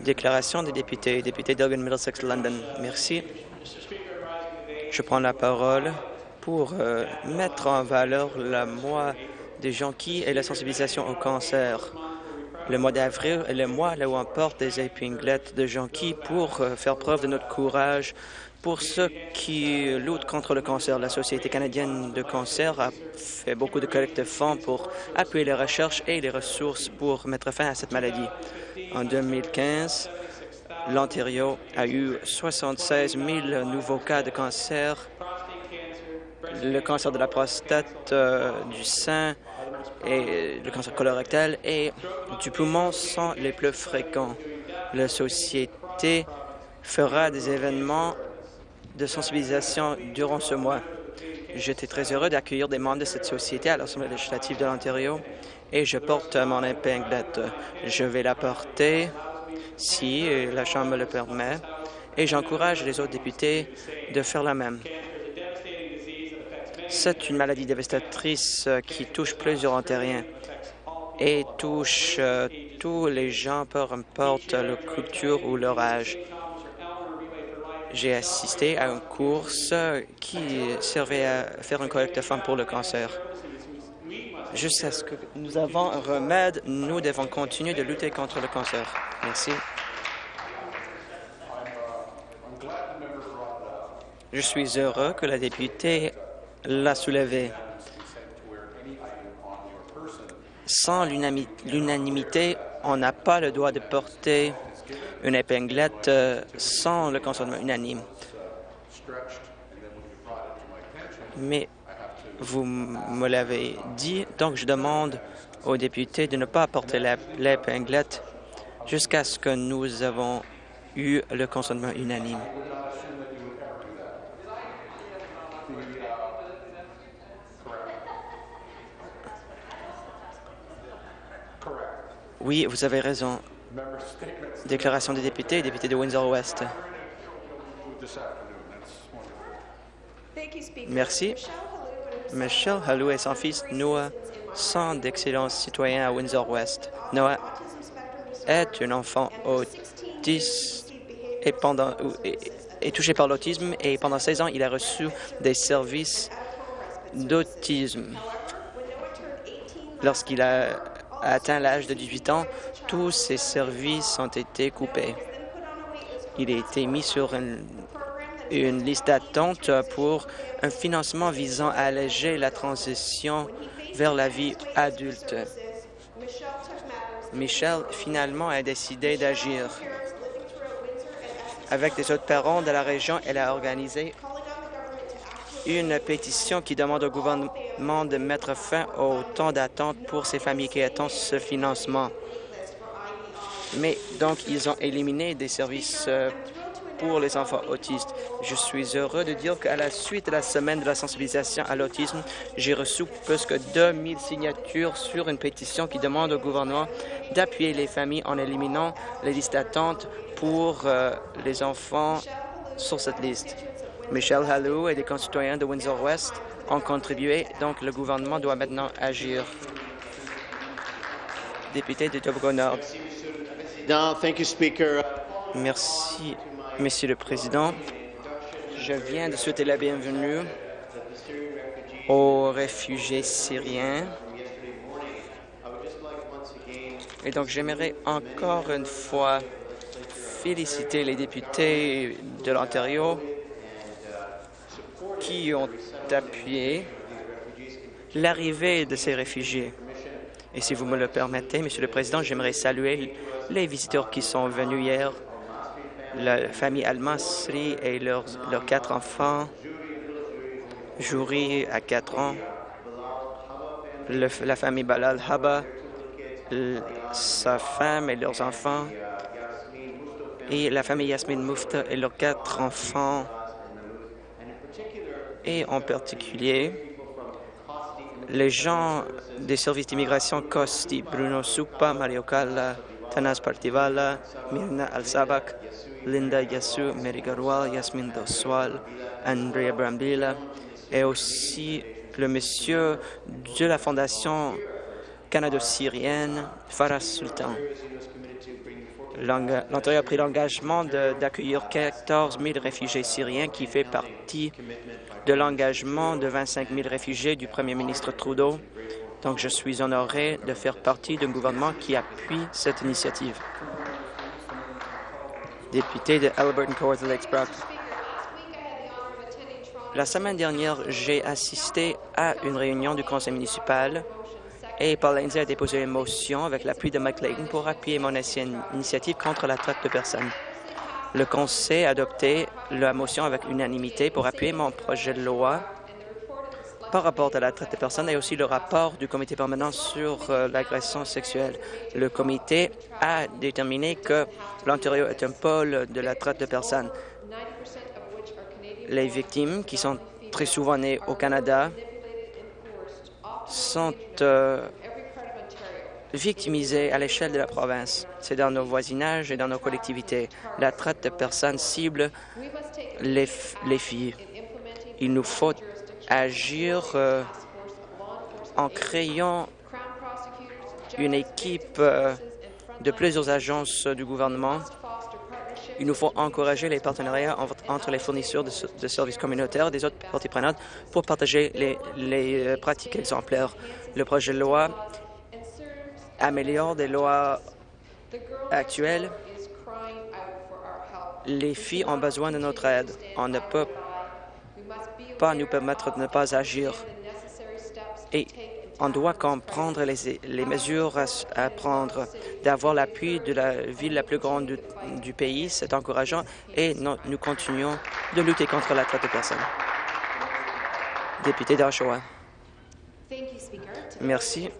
Déclaration des députés. Député d'Elgin Middlesex London. Merci. Je prends la parole pour euh, mettre en valeur le mois des jonquilles et la sensibilisation au cancer. Le mois d'avril est le mois où on porte des épinglettes de jonquilles pour euh, faire preuve de notre courage pour ceux qui luttent contre le cancer. La Société canadienne de cancer a fait beaucoup de collectes de fonds pour appuyer les recherches et les ressources pour mettre fin à cette maladie. En 2015, l'Ontario a eu 76 000 nouveaux cas de cancer. Le cancer de la prostate, euh, du sein et le cancer colorectal et du poumon sont les plus fréquents. La Société fera des événements de sensibilisation durant ce mois. J'étais très heureux d'accueillir des membres de cette société à l'Assemblée législative de l'Ontario et je porte mon épinglette. Je vais la porter si la Chambre le permet et j'encourage les autres députés de faire la même. C'est une maladie dévastatrice qui touche plusieurs Ontariens et touche euh, tous les gens, peu importe leur culture ou leur âge j'ai assisté à une course qui servait à faire une collecte de fonds pour le cancer. Jusqu'à ce que nous avons un remède, nous devons continuer de lutter contre le cancer. Merci. Je suis heureux que la députée l'a soulevé. Sans l'unanimité, on n'a pas le droit de porter une épinglette euh, sans le consentement unanime. Mais vous me l'avez dit, donc je demande aux députés de ne pas porter l'épinglette jusqu'à ce que nous avons eu le consentement unanime. Oui, vous avez raison. Déclaration des députés, député de Windsor-Ouest. Merci. Michelle Hallou et son fils Noah sont d'excellents citoyens à Windsor-Ouest. Noah est un enfant autiste et pendant, touché par l'autisme et pendant 16 ans, il a reçu des services d'autisme. Lorsqu'il a atteint l'âge de 18 ans, tous ses services ont été coupés. Il a été mis sur une, liste d'attente pour un financement visant à alléger la transition vers la vie adulte. Michel finalement a décidé d'agir. Avec des autres parents de la région, elle a organisé une pétition qui demande au gouvernement de mettre fin au temps d'attente pour ces familles qui attendent ce financement. Mais donc, ils ont éliminé des services euh, pour les enfants autistes. Je suis heureux de dire qu'à la suite de la semaine de la sensibilisation à l'autisme, j'ai reçu plus que 2000 signatures sur une pétition qui demande au gouvernement d'appuyer les familles en éliminant les listes d'attente pour euh, les enfants sur cette liste. Michel Hallou et des concitoyens de Windsor-West ont contribué, donc le gouvernement doit maintenant agir. Député de Tobago-Nord. Merci, Monsieur le Président. Je viens de souhaiter la bienvenue aux réfugiés syriens. Et donc, j'aimerais encore une fois féliciter les députés de l'Ontario qui ont appuyé l'arrivée de ces réfugiés. Et si vous me le permettez, Monsieur le Président, j'aimerais saluer les visiteurs qui sont venus hier, la famille Al-Masri et leurs, leurs quatre enfants, Jouri à quatre ans, la famille Balal Haba, sa femme et leurs enfants, et la famille Yasmin Mufta et leurs quatre enfants et en particulier les gens des services d'immigration Costi, Bruno Supa, Mario Calla, Tanas Partivala, Mirna Al-Sabak, Linda Yassou, Mary Garwal, Yasmin Doswal, Andrea Brambilla et aussi le monsieur de la Fondation canado-syrienne Farah Sultan. L'Ontario a pris l'engagement d'accueillir 14 000 réfugiés syriens qui fait partie de l'engagement de 25 000 réfugiés du premier ministre Trudeau. Donc, je suis honoré de faire partie d'un gouvernement qui appuie cette initiative. Député de Alberton Lakes La semaine dernière, j'ai assisté à une réunion du conseil municipal et Paul Lindsay a déposé une motion avec l'appui de Layton pour appuyer mon initiative contre la traite de personnes. Le Conseil a adopté la motion avec unanimité pour appuyer mon projet de loi par rapport à la traite de personnes et aussi le rapport du comité permanent sur euh, l'agression sexuelle. Le comité a déterminé que l'Ontario est un pôle de la traite de personnes. Les victimes, qui sont très souvent nées au Canada, sont euh, victimisées à l'échelle de la province. C'est dans nos voisinages et dans nos collectivités. La traite de personnes cible les, les filles. Il nous faut agir euh, en créant une équipe euh, de plusieurs agences du gouvernement. Il nous faut encourager les partenariats les fournisseurs de, services communautaires et des autres parties prenantes pour partager les, euh, pratiques exemplaires. Le projet de loi améliore des lois actuelles. Les filles ont besoin de notre aide. On ne peut pas nous permettre de ne pas agir. On doit comprendre les, mesures à, prendre, d'avoir l'appui de la ville la plus grande du, pays, c'est encourageant, et nous continuons de lutter contre la traite de personnes. Député d'Oshawa. Merci.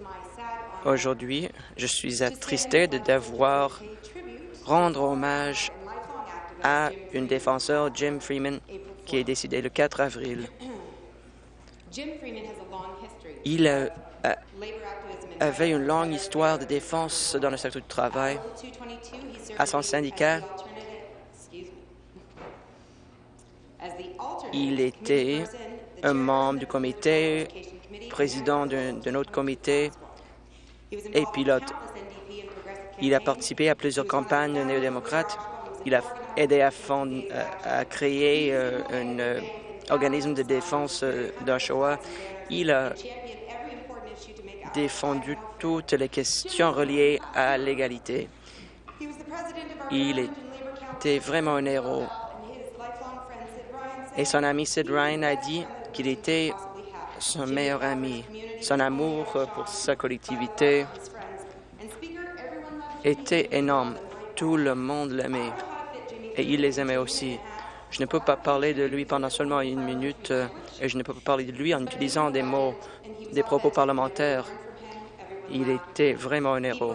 Aujourd'hui, je suis attristé de devoir rendre hommage à une défenseur, Jim Freeman, qui est décidé le 4 avril. Il avait une longue histoire de défense dans le secteur du travail. À son syndicat, il était un membre du comité, président d'un autre comité et pilote. Il a participé à plusieurs campagnes néo-démocrates. Il a aidé à, à créer euh, un euh, organisme de défense euh, d'Oshawa. Il a défendu toutes les questions reliées à l'égalité. Il était vraiment un héros. Et son ami Sid Ryan a dit qu'il était son meilleur ami. Son amour pour sa collectivité était énorme. Tout le monde l'aimait et il les aimait aussi. Je ne peux pas parler de lui pendant seulement une minute et je ne peux pas parler de lui en utilisant des mots, des propos parlementaires. Il était vraiment un héros.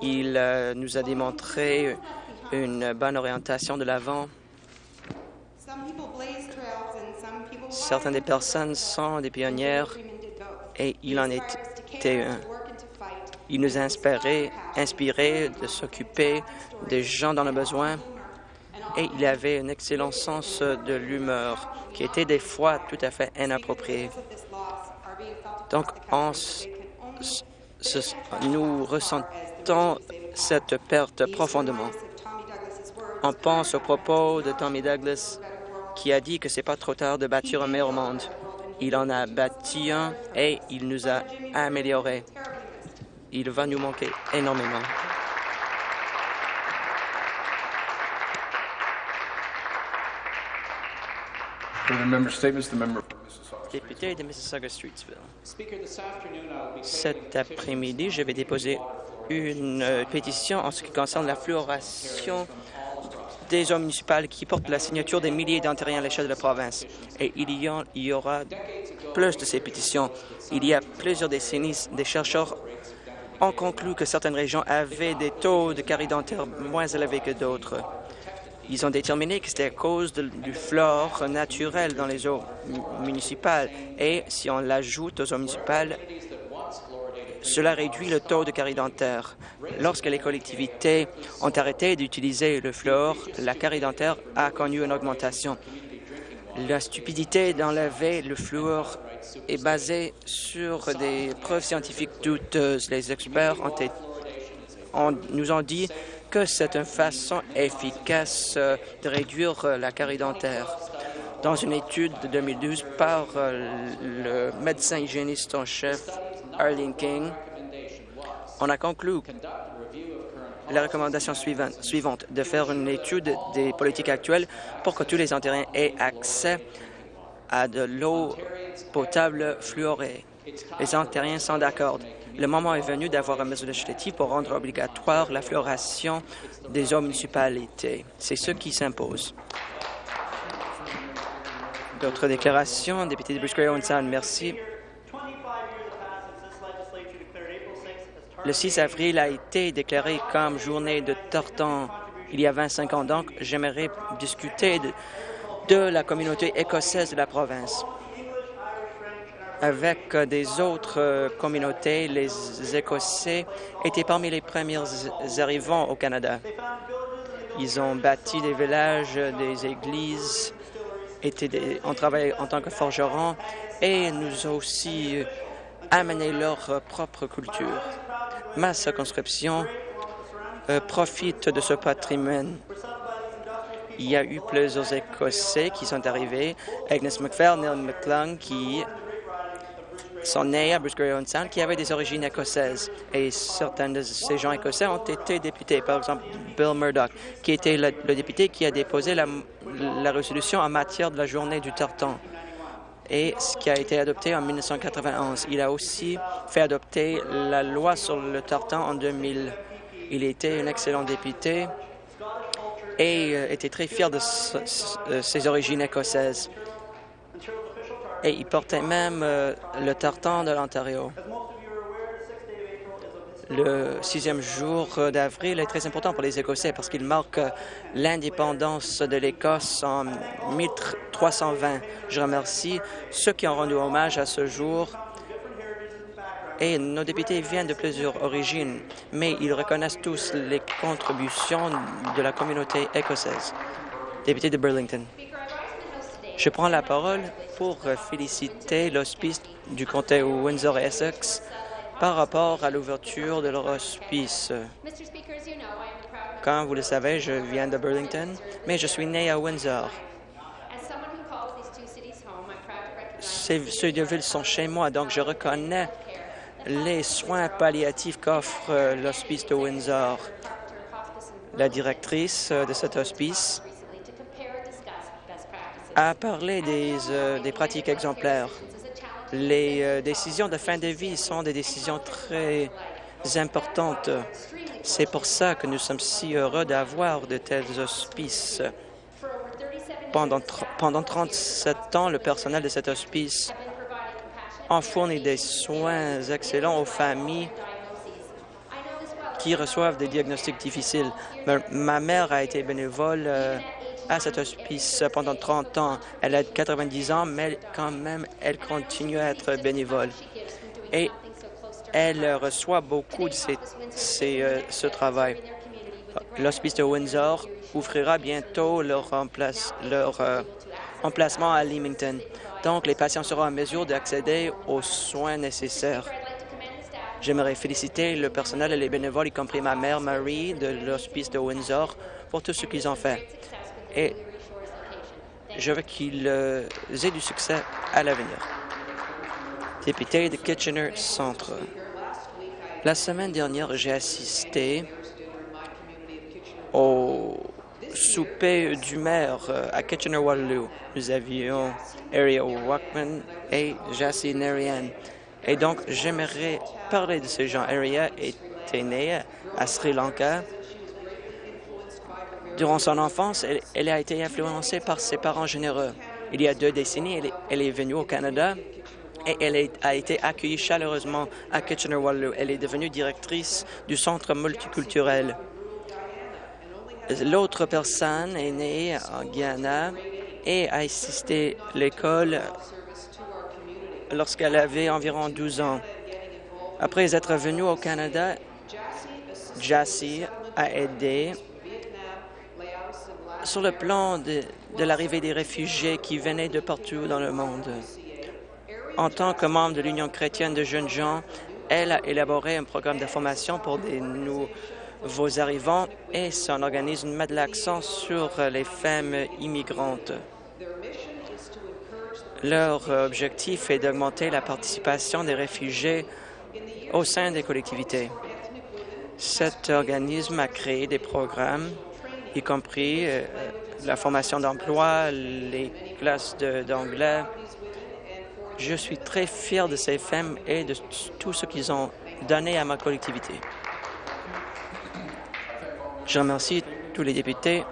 Il euh, nous a démontré une bonne orientation de l'avant. Certaines des personnes sont des pionnières et il en était un. Il nous a inspiré, inspiré de s'occuper des gens dans le besoin et il avait un excellent sens de l'humeur qui était des fois tout à fait inapproprié. Donc, nous ressentons cette perte profondément. On pense au propos de Tommy Douglas qui a dit que c'est pas trop tard de bâtir un meilleur monde. Il en a bâti un et il nous a amélioré. Il va nous manquer énormément. Député de Mississauga-Streetsville. Cet après-midi, je vais déposer une euh, pétition en ce qui concerne la fluoration des eaux municipales qui portent la signature des milliers d'Ontariens à l'échelle de la province. Et il y, il y aura plus de ces pétitions. Il y a plusieurs décennies, des chercheurs ont conclu que certaines régions avaient des taux de carie dentaire moins élevés que d'autres. Ils ont déterminé que c'était à cause du flore naturel dans les eaux municipales. Et si on l'ajoute aux eaux municipales, cela réduit le taux de carie dentaire. Lorsque les collectivités ont arrêté d'utiliser le fluor, la carie dentaire a connu une augmentation. La stupidité d'enlever le fluor est basé sur des preuves scientifiques douteuses. Les experts nous ont dit que c'est une façon efficace euh, de réduire euh, la carie dentaire. Dans une étude de 2012 par euh, le médecin hygiéniste en chef Arlene King, on a conclu la recommandation suivante, de faire une étude des politiques actuelles pour que tous les Ontariens aient accès à de l'eau potable fluorée. Les Ontariens sont d'accord. Le moment est venu d'avoir une mesure législative pour rendre obligatoire la fluoration des eaux municipalités. C'est ce qui s'impose. D'autres déclarations, député de Bruce Sound, merci. Le 6 avril a été déclaré comme journée de Torton il y a 25 ans, donc j'aimerais discuter de la communauté écossaise de la province. Avec des autres euh, communautés, les Écossais étaient parmi les premiers arrivants au Canada. Ils ont bâti des villages, des églises, étaient ont travaillé en tant que forgerons et nous ont aussi euh, amené leur propre culture. Ma circonscription euh, profite de ce patrimoine il y a eu plusieurs Écossais qui sont arrivés. Agnes McPhail, Neil McClung, qui sont nés à Bruce Sound, qui avaient des origines écossaises. Et certains de ces gens écossais ont été députés. Par exemple, Bill Murdoch, qui était le, député qui a déposé la, résolution en matière de la journée du tartan et ce qui a été adopté en 1991. Il a aussi fait adopter la loi sur le tartan en 2000. Il était un excellent député et euh, était très fier de euh, ses origines écossaises. Et il portait même euh, le tartan de l'Ontario. Le sixième jour d'avril est très important pour les Écossais parce qu'il marque l'indépendance de l'Écosse en 1320. Je remercie ceux qui ont rendu hommage à ce jour et nos députés viennent de plusieurs origines, mais ils reconnaissent tous les contributions de la communauté écossaise. Député de Burlington. Je prends la parole pour féliciter l'hospice du comté Windsor-Essex par rapport à l'ouverture de leur hospice. Comme vous le savez, je viens de Burlington, mais je suis né à Windsor. Ces deux villes sont chez moi, donc je reconnais les soins palliatifs qu'offre l'hospice de Windsor. La directrice de cet hospice a parlé des, euh, des pratiques exemplaires. Les décisions de fin de vie sont des décisions très importantes. C'est pour ça que nous sommes si heureux d'avoir de tels hospices. Pendant, pendant 37 ans, le personnel de cet hospice on fournit des soins excellents aux familles qui reçoivent des diagnostics difficiles. Ma mère a été bénévole euh, à cet hospice pendant 30 ans. Elle a 90 ans, mais quand même, elle continue à être bénévole. Et elle reçoit beaucoup de euh, ce travail. L'hospice de Windsor ouvrira bientôt leur, euh, emplacement à Leamington. Donc, les patients seront en mesure d'accéder aux soins nécessaires. J'aimerais féliciter le personnel et les bénévoles, y compris ma mère Marie de l'hospice de Windsor, pour tout ce qu'ils ont fait. Et je veux qu'ils euh, aient du succès à l'avenir. Député de Kitchener Centre. La semaine dernière, j'ai assisté au souper du maire euh, à Kitchener-Waterloo. Nous avions Aria Walkman et Jassy Narayan. Et donc, j'aimerais parler de ces gens. Aria était née à Sri Lanka. Durant son enfance, elle, a été influencée par ses parents généreux. Il y a deux décennies, elle, est venue au Canada et elle a été accueillie chaleureusement à Kitchener-Waterloo. Elle est devenue directrice du Centre multiculturel. L'autre personne est née en Guyana et a assisté l'école lorsqu'elle avait environ 12 ans. Après être venue au Canada, Jassy a aidé sur le plan de, l'arrivée des réfugiés qui venaient de partout dans le monde. En tant que membre de l'Union chrétienne de jeunes gens, elle a élaboré un programme de formation pour des nouveaux arrivants et son organisme met de l'accent sur les femmes immigrantes. Leur objectif est d'augmenter la participation des réfugiés au sein des collectivités. Cet organisme a créé des programmes, y compris euh, la formation d'emploi, les classes d'anglais. Je suis très fier de ces femmes et de tout ce qu'ils ont donné à ma collectivité. Je remercie tous les députés